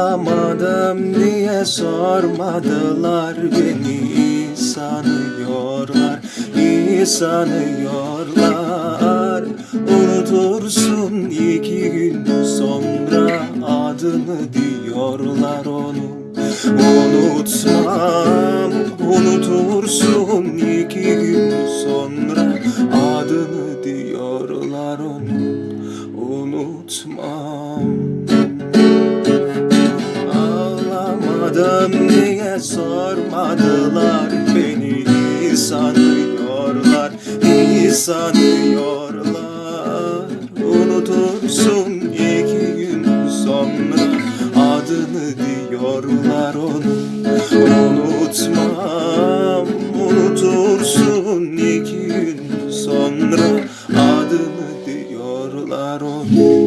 Ağlamadım diye sormadılar beni. İyi sanıyorlar iyi sanıyorlar Unutursun iki gün sonra adını diyorlar onu. Unutmam unutursun iki gün sonra adını diyorlar onu. Unutmam Madem niye sormadılar beni? İyi sanıyorlar iyi sanıyorlar. Unutursun iki gün sonra adını diyorlar onu Unutmam unutursun iki gün sonra adını diyorlar onu